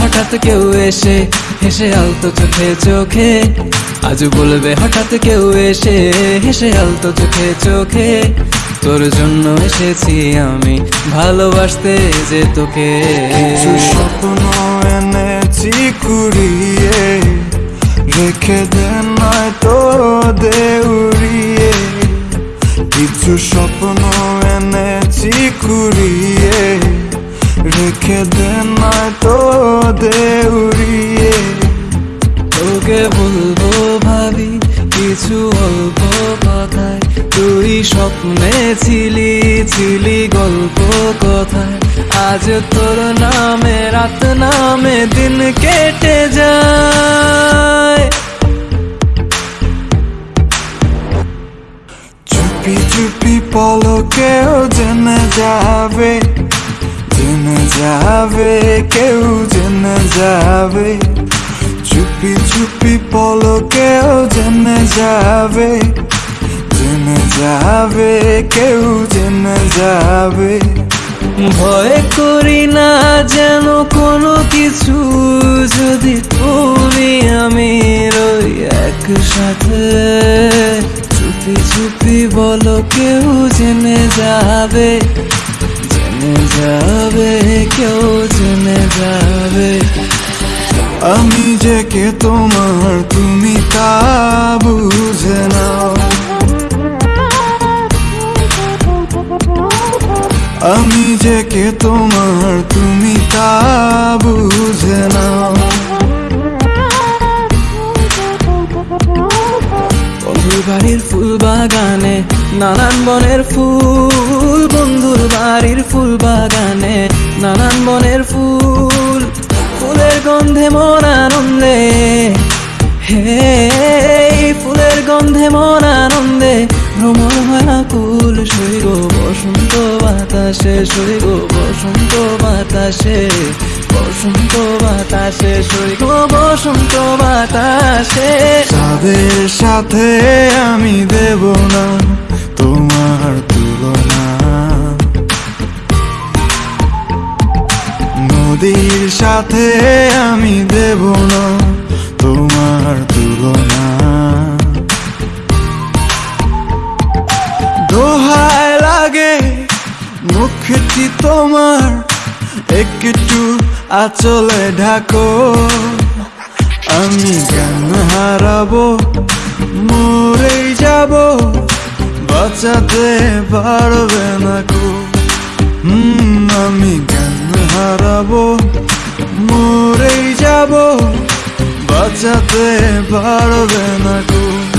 হঠাৎ কেউ এসে, হেসে আলতো চোখে চোখে। আজ বলবে হঠাৎ কেউ এসে, হেসে আলতো চোখে চোখে। তোর জন্য এসেছি আমি, ভালোবাসতে যে তোকে। স্বপ্ন এনেছি কুড়িয়ে, রেখে দে নয় তো দেউড়িয়ে। কিছু স্বপ্ন এনেছি কুড়িয়ে রেখে নয় তো দেউড়িয়ে তোকে বলব ভাবি, কিছু অল্প কথায়। তুই স্বপ্নে ছিলি ছিলি গল্প কথায়। আজ তোর নামে, রাত নামে দিন কেটে যায়। চুপি চুপি পলকেও জেনে যাবে যাবে কেউ জেনে যাবে। চুপি চুপি পলকেও জেনে যাবে। জেনে যাবে, কেউ জেনে যাবে। ভয় করি না যেন কোনো কিছু। যদি তুমি আমি রই একসাথে। চুপি চুপি বলো কেউ জেনে যাবে। যাবে কেউ জেনে যাবে আমি যে কে তোমার তুমি তা বুঝে নাও আমি যে কে তোমার তুমি তা ফুল বাগানে, নানান বনের ফুল, বন্ধুর বাড়ির ফুল বাগানে, নানান বনের ফুল, ফুলের গন্ধে মন আনন্দে। হে, ফুলের গন্ধে মন আনন্দে ভ্রমণ কুল সৈগ বসন্ত বাতাসে সৈগ বসন্ত বাতাসে। বসন্ত বাতাসে সৈগ বসন্ত বাতাসে। তাদের সাথে আমি দেব না, তোমার তুলনা। নদীর সাথে আমি দেব না, তোমার তুলনা। দোহায় লাগে, মুখটি তোমার, একটু আচলে ঢাকো, আমি গান হারাবো? মরেই যাব, বাঁচাতে পারবে না কো। আমি গান হারাবো? মরেই যাব, বাঁচাতে পারবে না কো।